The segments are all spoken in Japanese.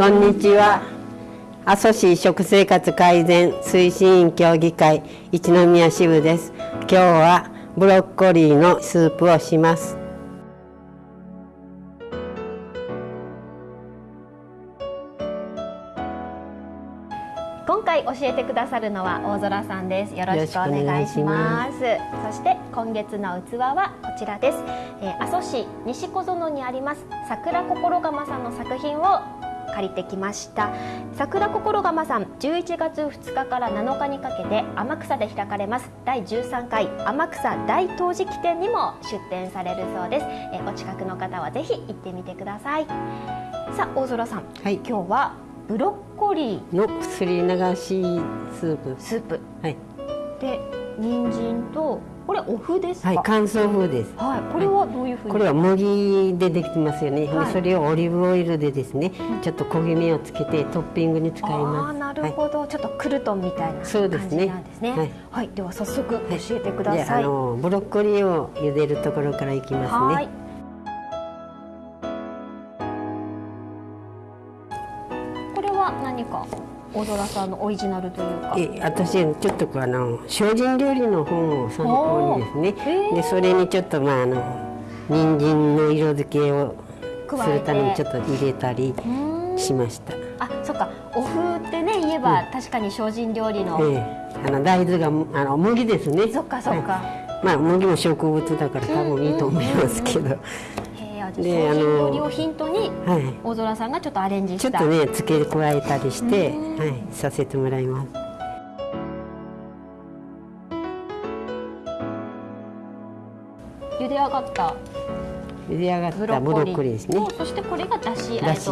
こんにちは。阿蘇市食生活改善推進員協議会一宮支部です。今日はブロッコリーのスープをします。今回教えてくださるのは大空さんです。よろしくお願いします。そして今月の器はこちらです、えー、阿蘇市西小園にあります桜心釜さんの作品を借りてきました。桜心釜さん11月2日から7日にかけて天草で開かれます。第13回天草大陶磁器展にも出展されるそうです、えー、お近くの方はぜひ行ってみてください。さあ大空さん、はい、今日はブロッコリー。の薬流しスープ。スープ。はい。で人参とこれお麩ですはい乾燥風です。はいこれはどういうふうに、これは麦でできてますよね、はい、それをオリーブオイルでですね、うん、ちょっと焦げ目をつけてトッピングに使います。あなるほど、はい、ちょっとクルトンみたいな感じなんですね。ですね。はい、はい、では早速教えてください、あのブロッコリーを茹でるところからいきますね。何か？大空さんのオリジナルというか。え私ちょっとあの精進料理の本を参考にですね。でそれにちょっとまああの人参の色付けをするためにちょっと入れたりしました。あそっか。お麩ってね言えば、確かに精進料理の、ええ、あの大豆があの麦ですね。そっかそっか、はい、まあ麦も植物だから多分いいと思いますけど、であの料理をヒントに、はい、大空さんがちょっとアレンジした。ちょっとね付け加えたりして、はい、させてもらいます。茹で上がった茹で上がったブロッコリーですねそしてこれがだしだし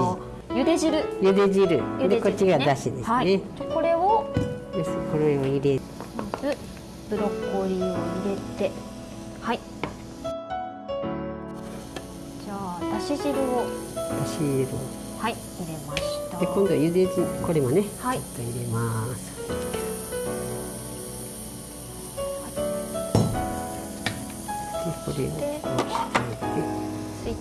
茹で汁。茹で汁。茹でこっちがだしですね、はい、これをです。これを入れまずブロッコリーを入れてはいし汁を。だし汁はい入れました。で今度は茹で汁これもね、はい、ちょっと入れます。でこれをこうしてスイッ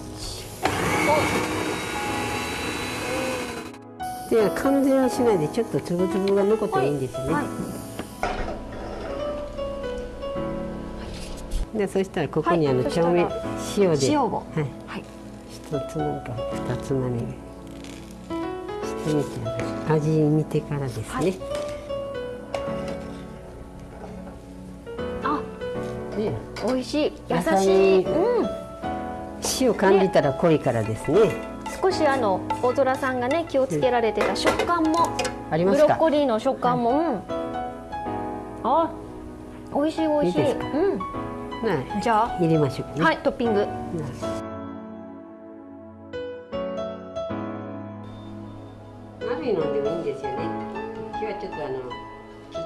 チ。で完全にしないでちょっとつぶつぶが残っていいんですね、はい。はい、でそしたらここにあの調味、塩で。塩を、はい一つなんか二つまみしてみて味見てからですね、はい、あ、ね、美味しい。優しい、うん、塩感じたら濃いからですね。少しあの大空さんがね気をつけられてた食感も、ありますブロッコリーの食感も、はい、うん。あ美味しい美味しい。うん、じゃあ。入れましょう、ね、はいトッピング、い。飲んいいんですよね。今日はちょっとあの切っ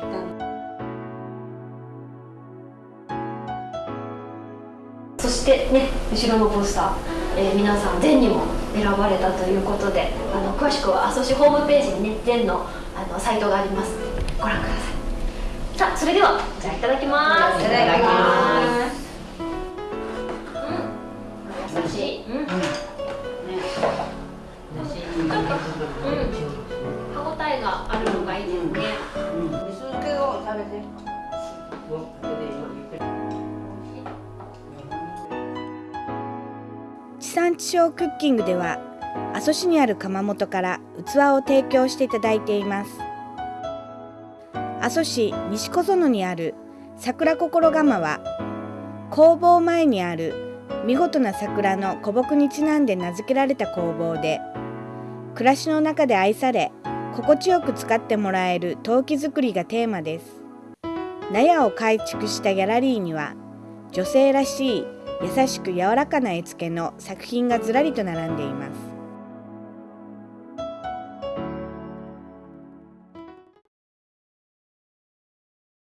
たそしてね後ろのポスター、えー、皆さん全にも選ばれたということであの詳しくは阿蘇市ホームページにね全のあのサイトがあります。ご覧ください。さあそれではじゃあいただきます。いただきます。うん。優しい。うん、があるのがいいですね。うん。水気を食べて。地産地消クッキングでは阿蘇市にある窯元から器を提供していただいています阿蘇市西小園にある桜心窯は工房前にある見事な桜の古木にちなんで名付けられた工房で暮らしの中で愛され心地よく使ってもらえる陶器作りがテーマです。納屋を改築したギャラリーには女性らしい優しく柔らかな絵付けの作品がずらりと並んでいます。